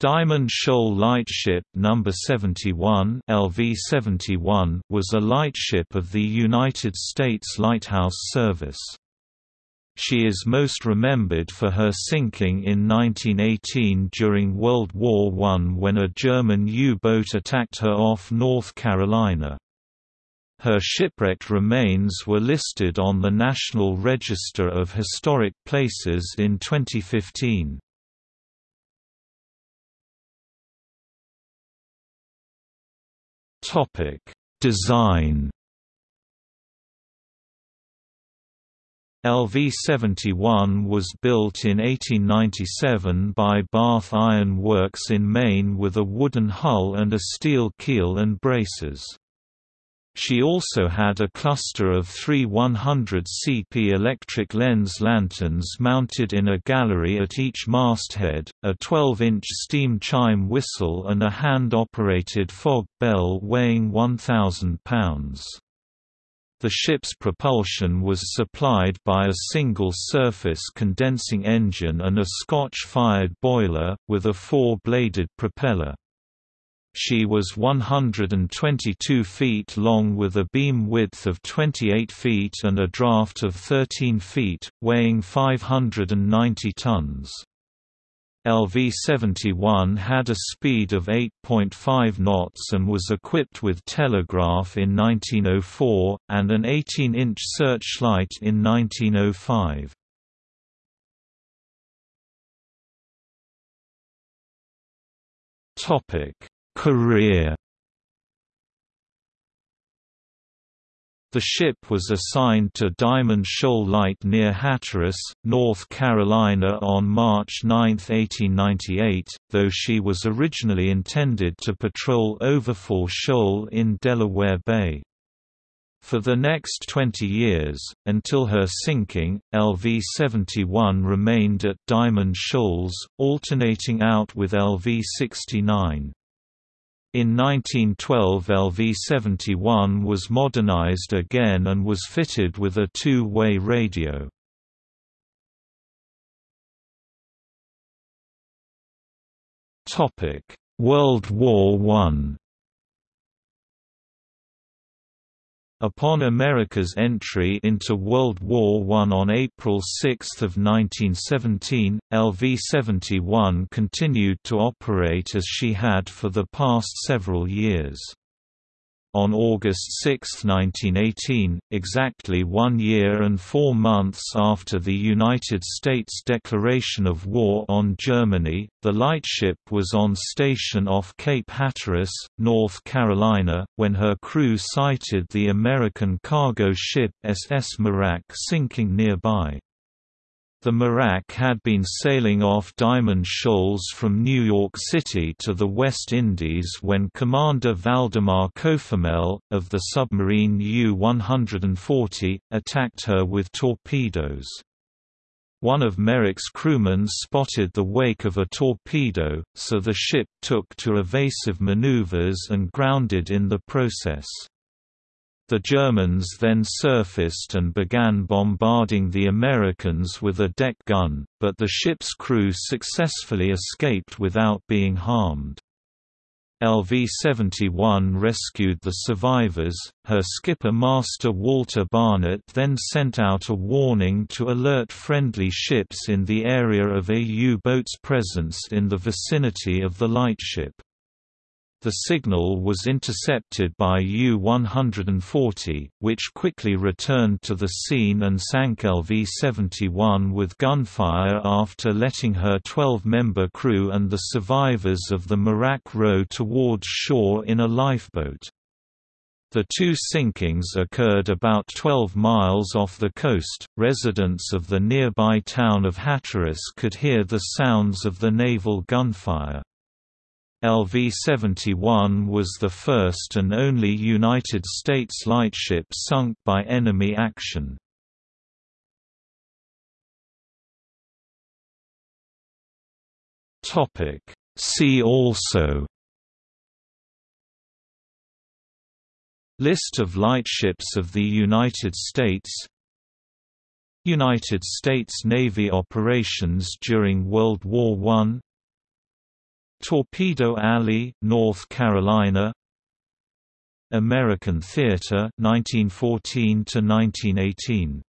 Diamond Shoal Lightship No. 71 LV-71 was a lightship of the United States Lighthouse Service. She is most remembered for her sinking in 1918 during World War I when a German U-boat attacked her off North Carolina. Her shipwrecked remains were listed on the National Register of Historic Places in 2015. Topic: Design. LV-71 was built in 1897 by Bath Iron Works in Maine with a wooden hull and a steel keel and braces. She also had a cluster of three 100 CP electric lens lanterns mounted in a gallery at each masthead, a 12-inch steam chime whistle and a hand-operated fog bell weighing 1,000 pounds. The ship's propulsion was supplied by a single-surface condensing engine and a Scotch-fired boiler, with a four-bladed propeller. She was 122 feet long with a beam width of 28 feet and a draft of 13 feet, weighing 590 tons. LV-71 had a speed of 8.5 knots and was equipped with telegraph in 1904, and an 18-inch searchlight in 1905. Topic Career The ship was assigned to Diamond Shoal Light near Hatteras, North Carolina on March 9, 1898, though she was originally intended to patrol Overfall Shoal in Delaware Bay. For the next 20 years, until her sinking, LV-71 remained at Diamond Shoals, alternating out with LV-69. In 1912 LV-71 was modernized again and was fitted with a two-way radio. World War I Upon America's entry into World War I on April 6, 1917, LV-71 continued to operate as she had for the past several years. On August 6, 1918, exactly one year and four months after the United States declaration of war on Germany, the lightship was on station off Cape Hatteras, North Carolina, when her crew sighted the American cargo ship SS Merak sinking nearby. The Merak had been sailing off Diamond Shoals from New York City to the West Indies when Commander Waldemar Kophamel, of the submarine U-140, attacked her with torpedoes. One of Merak's crewmen spotted the wake of a torpedo, so the ship took to evasive maneuvers and grounded in the process. The Germans then surfaced and began bombarding the Americans with a deck gun, but the ship's crew successfully escaped without being harmed. LV-71 rescued the survivors, her skipper Master Walter Barnett then sent out a warning to alert friendly ships in the area of a U-boat's presence in the vicinity of the lightship. The signal was intercepted by U-140, which quickly returned to the scene and sank LV-71 with gunfire after letting her 12-member crew and the survivors of the Merak row towards shore in a lifeboat. The two sinkings occurred about 12 miles off the coast. Residents of the nearby town of Hatteras could hear the sounds of the naval gunfire. LV-71 was the first and only United States lightship sunk by enemy action. Topic. See also. List of lightships of the United States. United States Navy operations during World War I Torpedo Alley, North Carolina. American Theater 1914 to 1918